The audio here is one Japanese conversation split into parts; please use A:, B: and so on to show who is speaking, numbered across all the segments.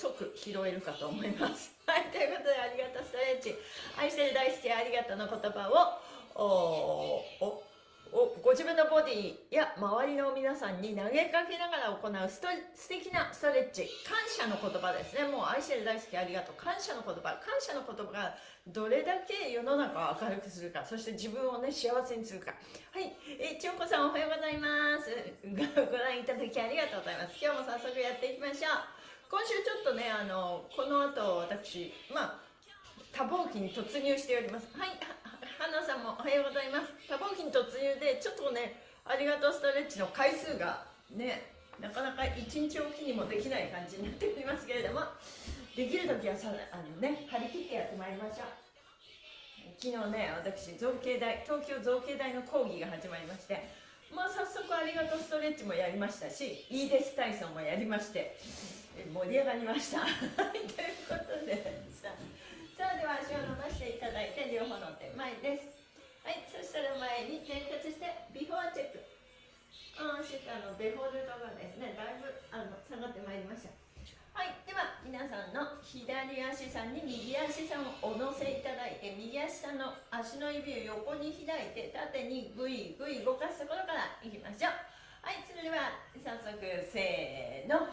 A: 即拾えるかと思います。はいということでありがとうストレッチ。愛してる大好きありがとうの言葉をおおをご自分のボディや周りの皆さんに投げかけながら行うスト素敵なストレッチ。感謝の言葉ですね。もう愛してる大好きありがとう。感謝の言葉。感謝の言葉がどれだけ世の中を明るくするか。そして自分をね幸せにするか。はい。え千代子さんおはようございます。ご覧いただきありがとうございます。今日も早速やっていきましょう。今週ちょっとねあのこの後私まあ多忙期に突入しております。はい花さんもおはようございます。多忙期に突入でちょっとねありがとうストレッチの回数がねなかなか一日おきにもできない感じになっておりますけれどもできる時はさあのね張り切ってやってまいりましょう。昨日ね私造形大東京造形大の講義が始まりましてまあ早速ありがとうストレッチもやりましたしいいです体操もやりまして盛り上がりました。ということでさあでは足を伸ばしていただいて両方の手前です。はいそしたら前に転屈してビフォーチェック。ああシカのデフォルトがですねだいぶあの下がってまいりました。はいでは皆さんの左足さんに右足さんをお乗せいただいて右足さんの足の指を横に開いて縦にグイグイ動かすところからいきましょう。はいそれでは早速せーの。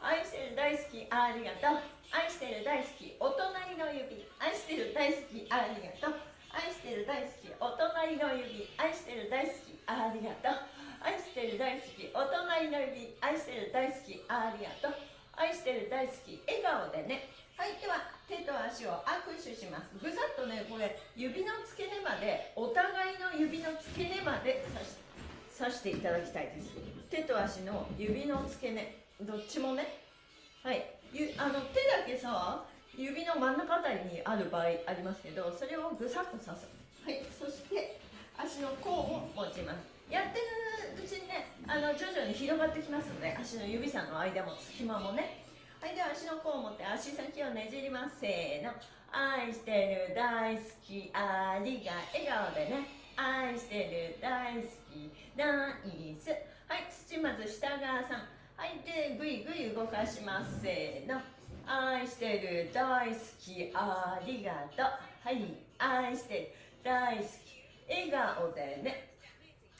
A: 愛してる大好きありがとう。愛してる大好きお隣の指。愛してる大好きありがとう。愛してる大好きお隣の指。愛してる大好きありがとう。愛してる大好きお隣の指。愛してる大好きありがとう。愛してる大好き笑顔でね。はいでは手と足を握手します。ぐさっとねこれ指の付け根までお互いの指の付け根まで刺していただきたいです。手と足の指の付け根。どっちもね。はい。あの手だけさ指の真ん中あたりにある場合ありますけどそれをぐさっと刺す。はい。そして足の甲を持ちます。やってるうちにねあの徐々に広がってきますので足の指さんの間も隙間もね。はいでは足の甲を持って足先をねじります。せーの。愛してる大好きありが笑顔でね。愛してる大好きナイス。はい土まず下側さん。はいでぐいぐい動かします。せーの。愛してる大好きありがとう。はい愛してる大好き笑顔でね。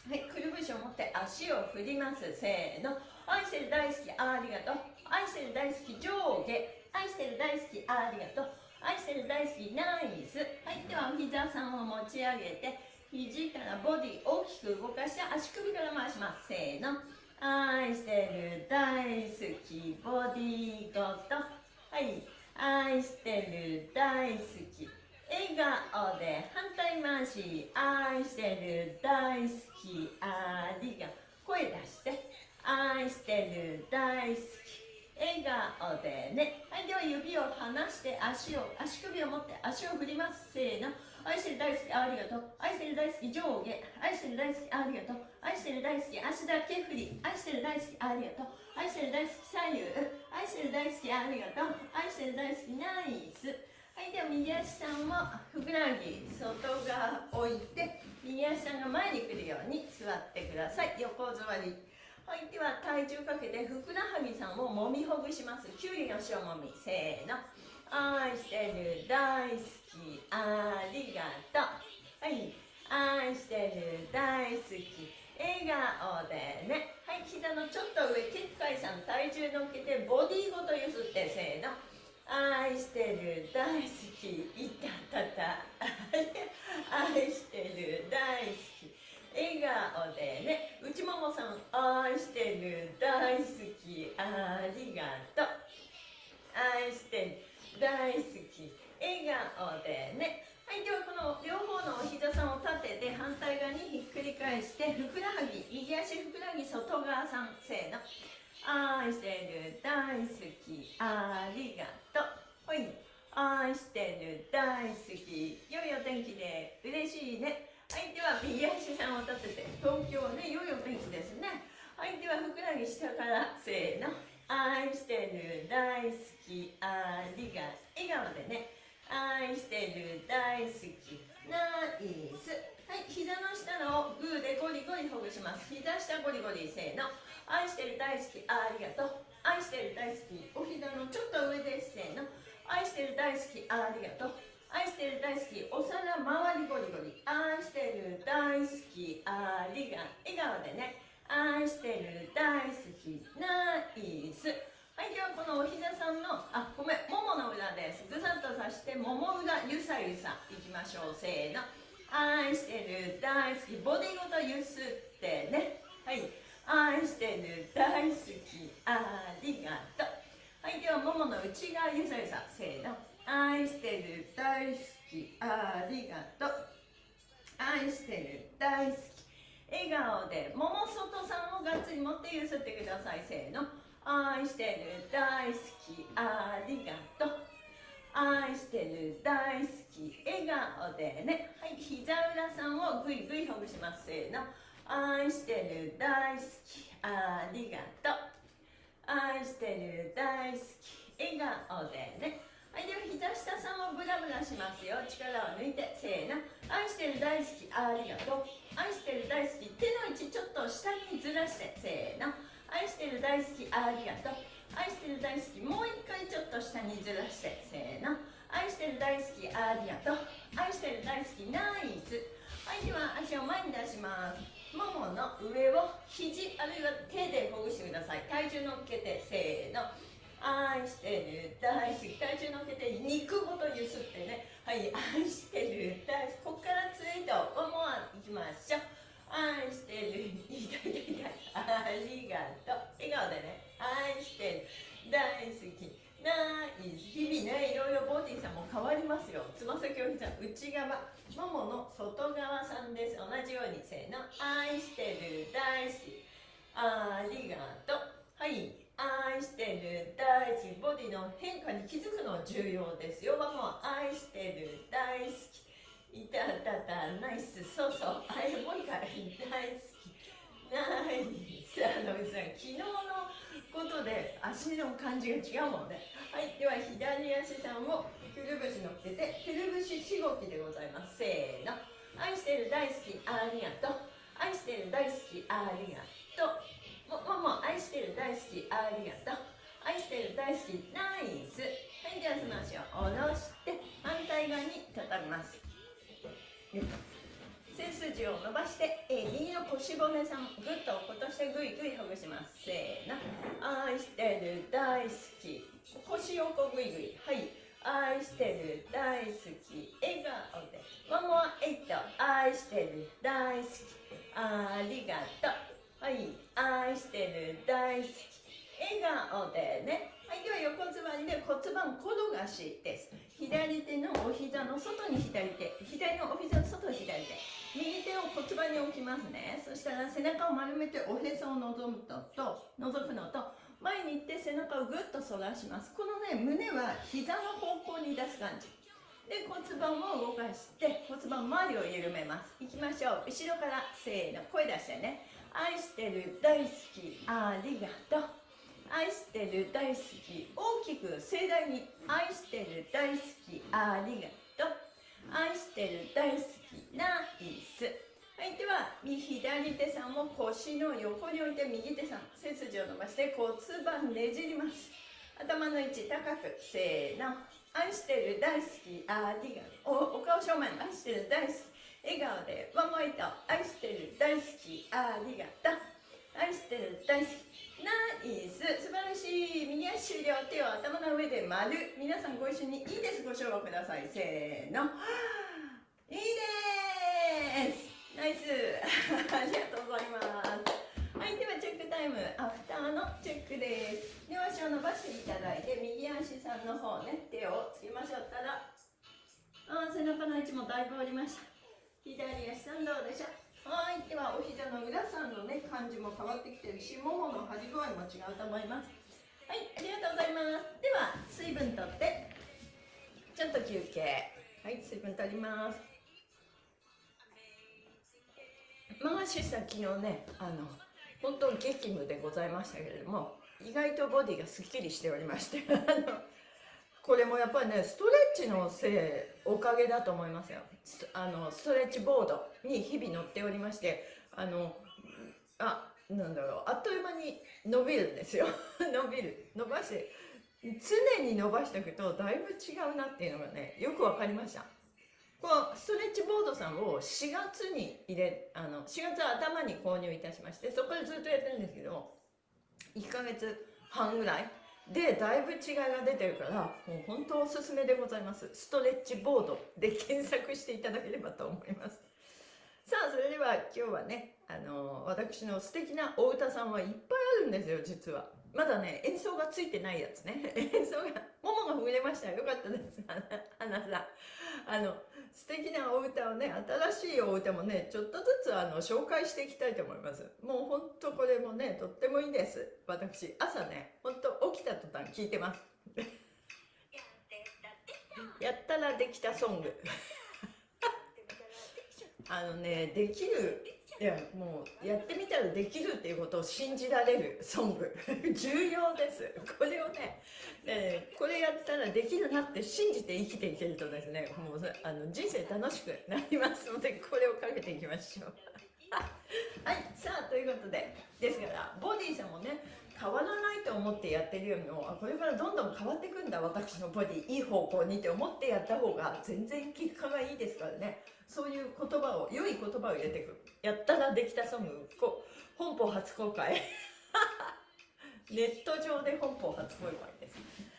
A: はいくるぶしを持って足を振ります。せーの。愛してる大好きありがとう。愛してる大好き上下。愛してる大好きありがとう。愛してる大好きナイス。はいではお膝さんを持ち上げて肘からボディ大きく動かして足首から回します。せーの。愛してる大好きボディごと。はい。愛してる大好き笑顔で反対回し愛してる大好きありが声出して愛してる大好き。笑顔でね。はいでは指を離して足を足首を持って足を振ります。せーの。愛してる大好きありがとう。愛してる大好き上下。愛してる大好きありがとう。愛してる大好き足だけ振り。愛してる大好きありがとう。愛してる大好き左右。愛してる大好きありがとう。愛してる大好きナイス。はいでは右足さんもふくらはぎ外側置いて右足さんが前に来るように座ってください。横座り。はいでは体重かけてふくらはぎさんをもみほぐします。きゅうりの塩もみ。せーの。愛してる大好き。ありがとう。はい愛してる大好き。笑顔でね。はい膝のちょっと上結界さん体重乗っけてボディごとゆすってせーの。愛してる大好きいたたた。愛してる大好き。笑顔でね。内ももさん愛してる大好き。ありがとう。愛してる大好き。笑顔でね。はいではこの両方のお膝さんを立てて反対側にひっくり返してふくらはぎ右足ふくらはぎ外側さんせーの。愛してる大好きありがとう。ほい。愛してる大好き良いお天気で嬉しいね。はいでは右足さんを立てて東京ね良いお天気ですね。はいではふくらはぎ下からせーの。愛してる大好きありがとう笑顔でね。愛してる大好きナイス。はい膝の下のグーでゴリゴリほぐします。膝下ゴリゴリせーの。愛してる大好きありがとう。愛してる大好きお膝のちょっと上ですせーの。愛してる大好きありがとう。愛してる大好きお皿周りゴリゴリ。愛してる大好きありが笑顔でね。愛してる大好きナイス。はいではこのお膝さんのあごめんももの裏です。ぐさっとさしてもも裏ゆさゆさいきましょう。せーの。愛してる大好きボディごとゆすってね。はい。愛してる大好き。ありがとう。はいではももの内側ゆさゆさせーの。愛してる大好き。ありがとう。愛してる大好き。笑顔で桃外さんをがっつり持ってゆすってください。せーの。愛してる大好き。ありがとう。愛してる大好き。笑顔でね。はい膝裏さんをぐいぐいほぐします。せーの。愛してる大好きありがとう。愛してる大好き笑顔でね。はいでは膝下さんをブラブラしますよ。力を抜いてせーの。愛してる大好きありがとう。愛してる大好き手の位置ちょっと下にずらしてせーの。愛してる大好きありがとう。愛してる大好きもう一回ちょっと下にずらしてせーの。愛してる大好きありがとう。愛してる大好きナイス。はいでは足を前に出します。ももの上を肘あるいは手でほぐしてください。体重乗っけてせーの。愛してる大好き体重乗っけて肉ごとゆすってね。はい愛してる大好き。こっからツイートワンモアいきましょう。愛してる痛い痛い痛い。ありがとう。笑顔でね。愛してる大好き。ナイス日々ねいろいろボディさんも変わりますよ。つま先を膝内側ももの外側さんです。同じようにせーの愛してる大好きありがとう。はい。愛してる大好きボディの変化に気づくの重要ですよ。もう愛してる大好き。いたたたナイス。そうそう。あれもう一回。大好きナイスあのさん昨日のことで足の感じが違うもんね。はい。では左足さんをくるぶし乗っけてくるぶししごきでございます。せーの。愛してる大好きありがとう。愛してる大好きありがとう。ももも愛してる大好きありがとう。愛してる大好きナイス。はいではその足を下ろして反対側に畳みます。背筋を伸ばして、えー、右の腰骨さんぐっと落としてぐいぐいほぐします。せーの。愛してる大好き。腰横ぐいぐいはい。愛してる大好き。笑顔で。ワンモアエイト愛してる大好き。ありがとう。はい。愛してる大好き。笑顔でね。はいでは横つばりで骨盤転がしです。左手のお膝の外に左手左のお膝の外に左手。右手を骨盤に置きますね。そしたら背中を丸めておへそを覗むとと覗くのと前に行って背中をぐっと反らします。このね胸は膝の方向に出す感じ。で骨盤を動かして骨盤周りを緩めます。いきましょう。後ろからせーの。声出してね。愛してる大好きありがとう。愛してる大好き大きく盛大に愛してる大好きありがとう。愛してる大好きナイス。はいでは右左手さんを腰の横に置いて右手さん背筋を伸ばして骨盤ねじります。頭の位置高くせーの。愛してる大好きありがとう。おお顔正面愛してる大好き。笑顔でワンモイト愛してる大好きありがとう。愛してる大好き。ナイス。素晴らしい。右足終了。手を頭の上で丸。皆さんご一緒にいいです。ご唱和ください。せーの。いいですナイス。ありがとうございます。はい。ではチェックタイム。アフターのチェックです。両足を伸ばしていただいて右足さんの方ね手をつけましょったらあ背中の位置もだいぶ下りました。左足さんどうでしょう？はいではお膝の裏さんのね感じも変わってきてるしももの張り具合も違うと思います。はいありがとうございます。では水分とって。ちょっと休憩。はい水分取ります。マガシさ昨日ねあの本当激務でございましたけれども意外とボディがすっきりしておりまして あのこれもやっぱりねストレッチのせいおかげだと思いますよ。あのストレッチボードに日々乗っておりましてあのあなんだろうあっという間に伸びるんですよ。伸びる。伸ばして常に伸ばしておくとだいぶ違うなっていうのがねよく分かりました。このストレッチボードさんを4月に入れあの4月頭に購入いたしましてそこからずっとやってるんですけど1ヶ月半ぐらいでだいぶ違いが出てるからもう本当おすすめでございます。ストレッチボードで検索していただければと思います。さあそれでは今日はねあの私の素敵なお歌さんはいっぱいあるんですよ実は。まだね演奏がついてないやつね。演奏がももがほぐれましたよ。かったです。花さんあの素敵なお歌をね新しいお歌もねちょっとずつあの紹介していきたいと思います。もうほんとこれもねとってもいいです。私朝ねほんと起きた途端聞いてます。やったらできたソング。あのねできるいやもうやってみたらできるっていうことを信じられるソング。重要です。これをねねこれやったらできるなって信じて生きていけるとですねもうあの人生楽しくなりますのでこれをかけていきましょう。はいさあということでですからボディーさんもね変わらないと思ってやってるよりもあこれからどんどん変わっていくんだ私のボディいい方向にって思ってやった方が全然結果がいいですからね。そういう言葉を良い言葉を入れていくやったらできたソングこ本邦初公開。ネット上で本邦初公開です。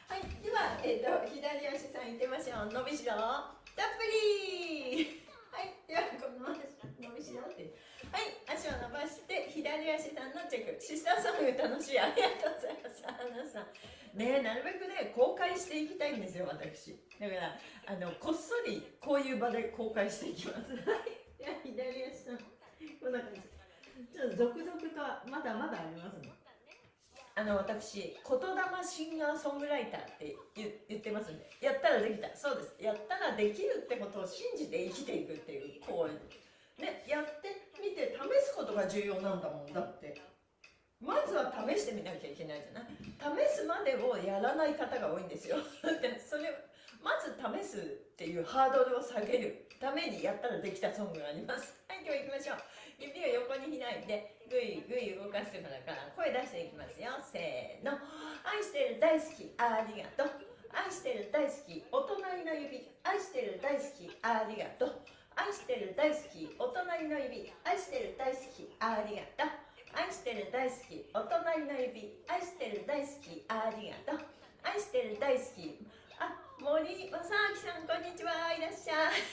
A: はいでは、えーと、左足さんいってみましょう。伸びしろたっぷり。はいではこの伸びしろって。はい足を伸ばして左足さんのチェックシスターソング楽しいありがとうございます花さんねなるべくね公開していきたいんですよ私。だからあのこっそりこういう場で公開していきます。はい左足さんこんな感じ。ちょっと続々とまだまだありますねあの私言霊シンガーソングライターって言ってますんで。やったらできた。そうです。やったらできるってことを信じて生きていくっていう行為ねやってみて試すことが重要なんだもん。だってまずは試してみなきゃいけないじゃない。試すまでをやらない方が多いんですよ。で それまず試すっていうハードルを下げるためにやったらできたソングがあります。はい今日行きましょう。指を横に開いてぐいぐい動かしてからから声出していきますよ。せーの。愛してる大好きありがとう。愛してる大好きお隣の指。愛してる大好きありがとう。愛してる大好きお隣の指愛してる大好きありがとう。愛してる大好きお隣の指愛してる大好きありがとう。愛してる大好きあ森正明さんこんにちは。いらっしゃい。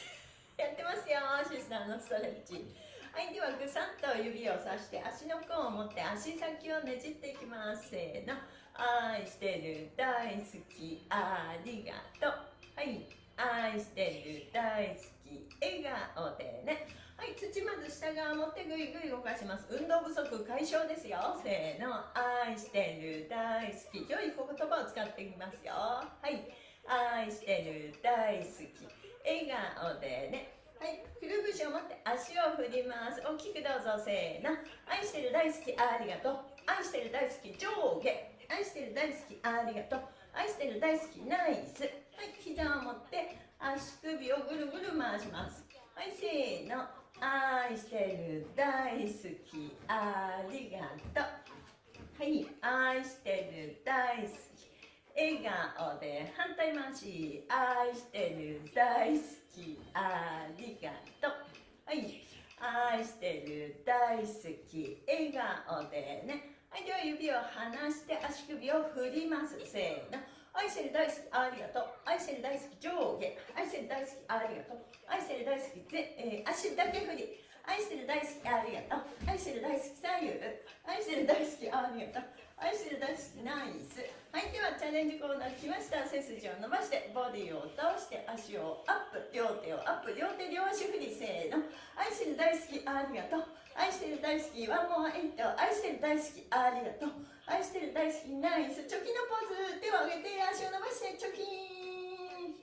A: やってますよシスターのストレッチ。はいではぐさっと指をさして足の甲を持って足先をねじっていきます。せーの。愛してる大好きありがとう。はい。愛してる大好き。笑顔でね。はい土まず下側持ってぐいぐい動かします。運動不足解消ですよ。せーの愛してる大好き。良い言葉を使っていきますよ。はい愛してる大好き。笑顔でね。はいくるぶしを持って足を振ります。大きくどうぞせーの愛してる大好きありがとう。愛してる大好き上下。愛してる大好きありがとう。愛してる大好きナイス。はい膝を持って足首をぐるぐる回します。はいせーの。愛してる大好き。ありがとう。はい愛してる大好き。笑顔で反対回し。愛してる大好き。ありがとう。はい愛してる大好き。笑顔でね。はいでは指を離して足首を振ります。せーの。愛してる大好きありがとう。愛してる大好き上下。愛してる大好きありがとう。愛してる大好きぜ、えー、足だけ振り。愛してる大好きありがとう。愛してる大好き左右。愛してる大好きありがとう。愛してる大好きナイス。はいではチャレンジコーナー来ました。背筋を伸ばしてボディを倒して足をアップ。両手をアップ。両手両足振り。せーの。愛してる大好きありがとう。愛してる大好きワンモアエイト愛してる大好きありがとう。愛してる大好きナイス。チョキのポーズ。手を上げて足を伸ばしてチョキン。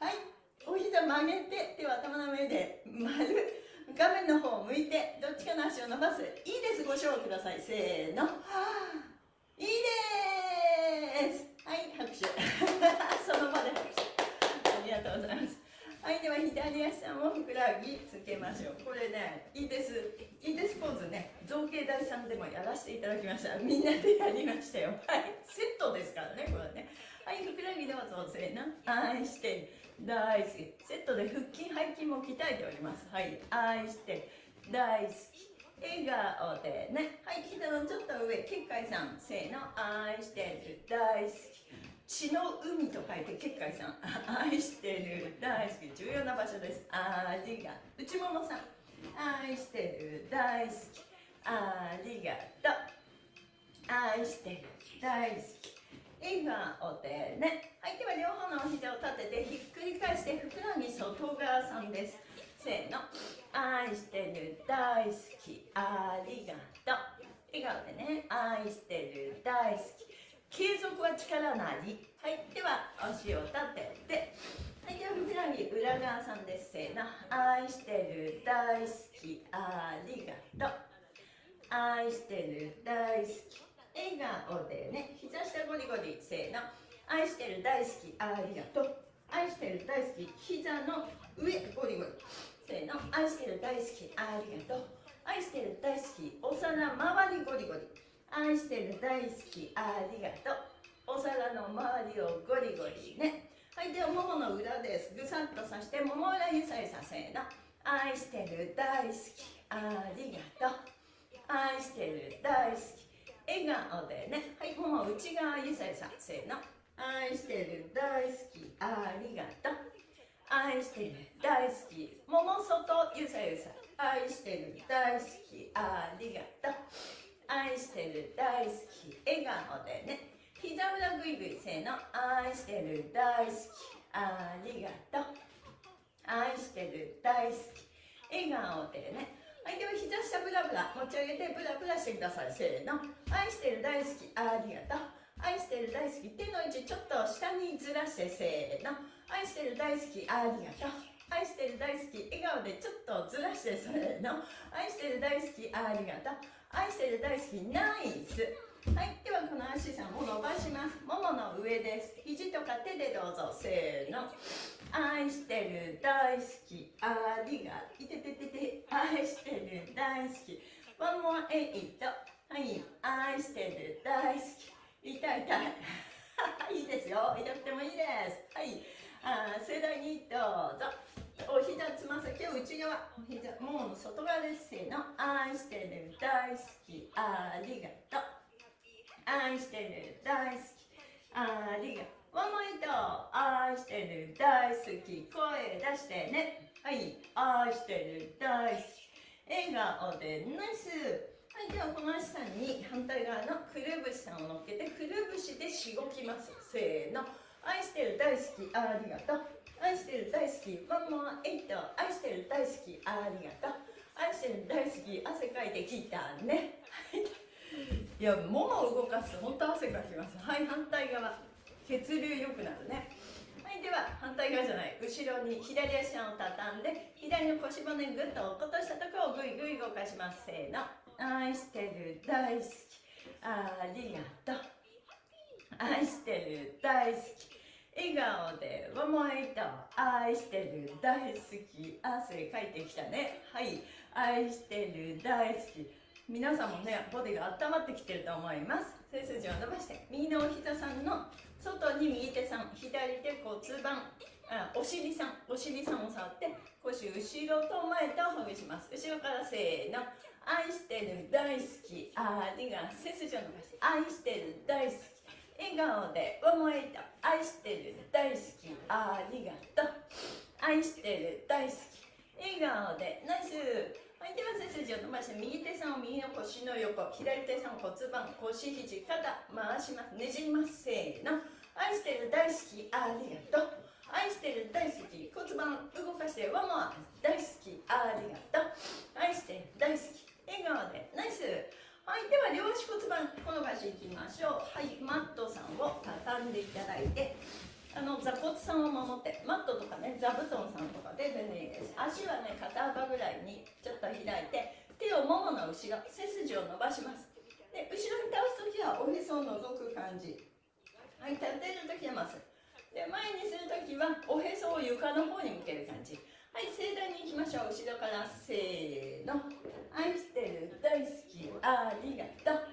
A: はい。お膝曲げて手は頭の上で丸画面の方を向いてどっちかの足を伸ばす。いいです。ご賞ください。せーの。はあですはい拍手その場で拍手ありがとうございますはいではふくらはぎつけましょう。これねいいです。いいですポーズね。造形大さんでもやらせていただきました。みんなでやりましたよ。はい。セットですからねこれね。はいふくらはぎどうぞせーの愛して大好き。セットで腹筋背筋も鍛えております。はい。愛して大好き。笑顔でね。はい膝のちょっと上。結界さん。せーの。愛してる大好き。血の海と書いて結界さん愛してる大好き。重要な場所です。ありが内ももさん愛してる大好き。ありがとう愛してる大好き。笑顔でね。はいでは両方のお膝を立ててひっくり返してふくらはぎ外側さんです。せーの。愛してる大好き。ありがとう？笑顔でね。愛してる大好き。継続は力なり。はい。ではお足を立てて。はい。ではふくらはぎ裏側さんです。せーの。愛してる大好き。ありがとう。愛してる大好き。笑顔でね。膝下ゴリゴリ。せーの。愛してる大好き。ありがとう。愛してる大好き。膝の上ゴリゴリ。せーの。愛してる大好き。ありがとう。愛してる大好き。お皿周りゴリゴリ。愛してる大好きありがとう。お皿の周りをゴリゴリね。はいではももの裏です。ぐさっとさしてもも裏ゆさゆさせーの。愛してる大好きありがとう。愛してる大好き笑顔でね。はいもも内側ゆさゆさせーの。愛してる大好きありがとう。愛してる大好き桃外ゆさゆさ愛してる大好きありがとう。愛してる大好き笑顔でね。膝裏ぐいぐいせーの愛してる大好きありがとう。愛してる大好き笑顔でね。はいでは膝下ブラブラ持ち上げてブラブラしてくださいせーの。愛してる大好きありがとう。愛してる大好き手の位置ちょっと下にずらしてせーの。愛してる大好きありがとう。愛してる大好き笑顔でちょっとずらしてそれの。愛してる大好きありがとう。愛してる大好きナイス。はいではこの足さんを伸ばします。ももの上です。肘とか手でどうぞ。せーの。愛してる大好き。ありがいてててて愛してる大好き。One more eight はい愛してる大好き。痛い痛い。いいですよ。痛くてもいいです。はい。あ盛大にどうぞ。お膝つま先を内側お膝もう外側ですせーの。愛してる。大好き。ありがとう。愛してる。大好き。ありがとう。ワンモイト。愛してる。大好き。声出してね。はい。愛してる。大好き。笑顔でナイス。はい。ではこの足さんに反対側のくるぶしさんを乗っけてくるぶしでしごきます。せーの。愛してる。大好き。ありがとう。愛してる大好き。ワンモアエイト愛してる大好き。ありがとう。愛してる大好き。汗かいてきたね。い。やももを動かすと本当汗かきます。はい反対側。血流良くなるね。はいでは反対側じゃない。後ろに左足を畳んで左の腰骨ぐっと落っことしたところをぐいぐい動かします。せーの。愛してる大好き。ありがとう。愛してる大好き。笑顔でわもいと愛してる大好き。汗かいてきたね。はい。愛してる大好き。皆さんもねボディが温まってきてると思います。背筋を伸ばして右のお膝さんの外に右手さん。左手骨盤。あお尻さん。お尻さんを触って腰後ろと前とほぐします。後ろからせーの。愛してる大好き。ありが背筋を伸ばして。愛してる大好き。笑顔で思えた愛してる大好き。ありがとう愛してる大好き。笑顔でナイス。はいでは背筋を伸ばして右手さんを右の腰の横左手さんを骨盤腰肘肩回しますねじりますせーの愛してる大好きありがとう愛してる大好き骨盤動かしてワンモア大好きありがとう愛してる大好き笑顔でナイスはいでは両足骨盤転がしていきましょう。はいマットさんを畳んでいただいてあの座骨さんを守ってマットとかね座布団さんとかで全然いいです。足はね肩幅ぐらいにちょっと開いて手をももの後ろ背筋を伸ばします。で後ろに倒す時はおへそを覗く感じ。はい立てる時はまっすで前にする時はおへそを床の方に向ける感じ。はい盛大にいきましょう。後ろからせーの。愛してる大好き。ありがとう。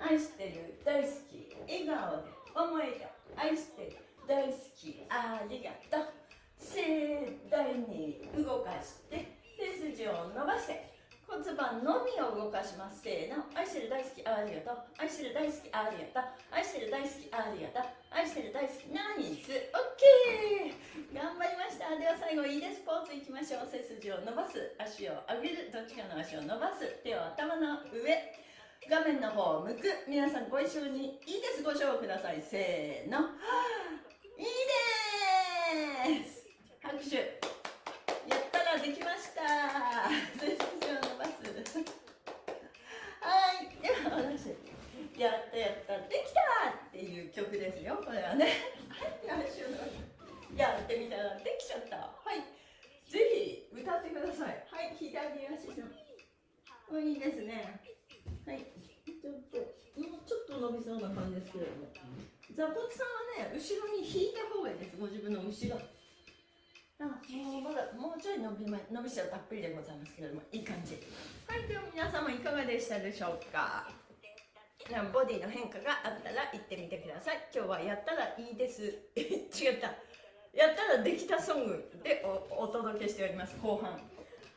A: 愛してる大好き笑顔で思えた愛してる大好きありがとう。盛大に動かして背筋を伸ばして骨盤のみを動かします。せーの。愛してる大好きありがとう。愛してる大好きありがとう。愛してる大好きありがとう。愛してる大好きナイス。オッケー。頑張りました。では最後いいです。ポーズいきましょう。背筋を伸ばす。足を上げる。どっちかの足を伸ばす。手を頭の上。画面の方を向く。皆さんご一緒にいいです。ご賞ください。せーの。いいです。拍手。やったらできました。背筋を伸ばす。はい。では私やったやった。できたっていう曲ですよ。これはね。はい。足を伸ばすやってみたらできちゃった。はい。ぜひ歌ってください。はい。左足の。いいですね。と伸びそうな感じですけれども。座骨さんはね後ろに引いた方がいいですご自分の後ろ。あもうまだもうちょい伸び,、ま、伸びしろたっぷりでございますけれどもいい感じ。はいでは皆様いかがでしたでしょうか？ボディの変化があったら言ってみてください。今日はやったらいいです。違った。やったらできたソングでお届けしております後半。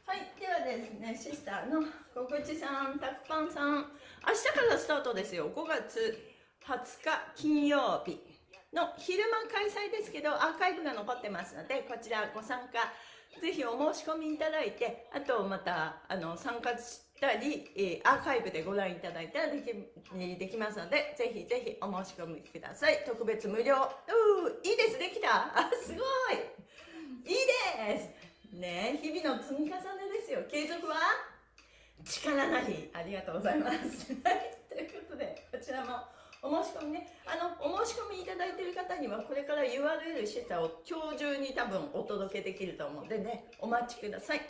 A: はいではですねシスターの小口さんたくぱんさん。明日からスタートですよ。5月20日金曜日の昼間開催ですけどアーカイブが残ってますのでこちらご参加ぜひお申し込みいただいてあとまたあの参加したり、え、アーカイブでご覧いただいたらできできますのでぜひぜひお申し込みください。特別無料。ういいです。できた。あすごい。いいです。ね日々の積み重ねですよ。継続は？力なり。ありがとうございます。ということでこちらもお申し込みね。あのお申し込みいただいている方にはこれから URL シェタを今日中に多分お届けできると思うのでねお待ちください。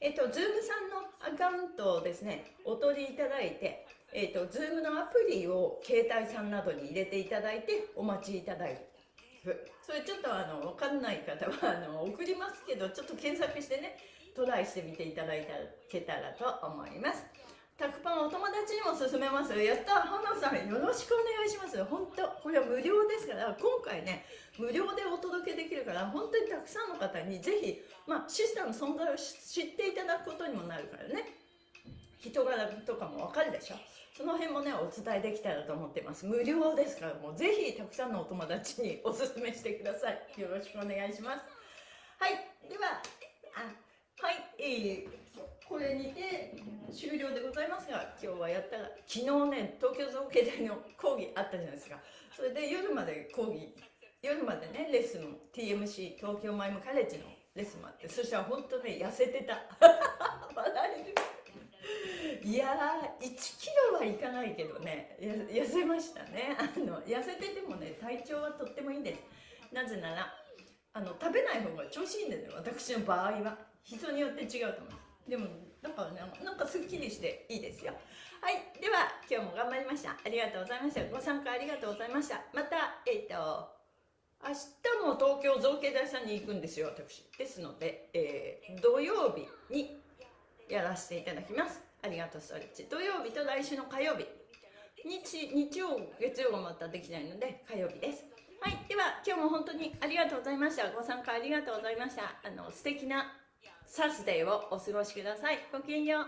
A: えっと Zoom さんのアカウントをですねお取りいただいてえっと Zoom のアプリを携帯さんなどに入れていただいてお待ちいただいてそれちょっとあの分かんない方はあの送りますけどちょっと検索してねトライしてみていただいたけたらと思います。タクパンお友達にも勧めますやった。花さんよろしくお願いします。本当これは無料ですから今回ね無料でお届けできるから本当にたくさんの方にぜひ、まあ、シスターの存在を知っていただくことにもなるからね。人柄とかもわかるでしょ？その辺もねお伝えできたらと思ってます。無料ですからもうぜひたくさんのお友達におすすめしてください。よろしくお願いします。はいではあはいえーこれにて終了でございますが今日はやったら昨日ね東京造形大の講義あったじゃないですか。それで夜まで講義夜までねレッスン TMC 東京マイムカレッジのレッスンもあってそしたら本当ね痩せてた。笑える。いやー1キロはいかないけどね。痩せましたね。あの痩せててもね体調はとってもいいんです。なぜならあの食べない方が調子いいんですよ。私の場合は。人によって違うと思います。でもだからねなんかすっきりしていいですよ。はい。では今日も頑張りました。ありがとうございました。ご参加ありがとうございました。またえっ、ー、と明日も東京造形大さんに行くんですよ私。ですので、えー、土曜日にやらせていただきます。ありがとうストレッチ土曜日と来週の火曜日日日曜月曜がまたできないので火曜日ですはいでは今日も本当にありがとうございましたご参加ありがとうございましたあの素敵なサスデーをお過ごしください。ごきげんよう。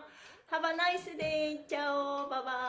A: Have a nice day. チャオババイ。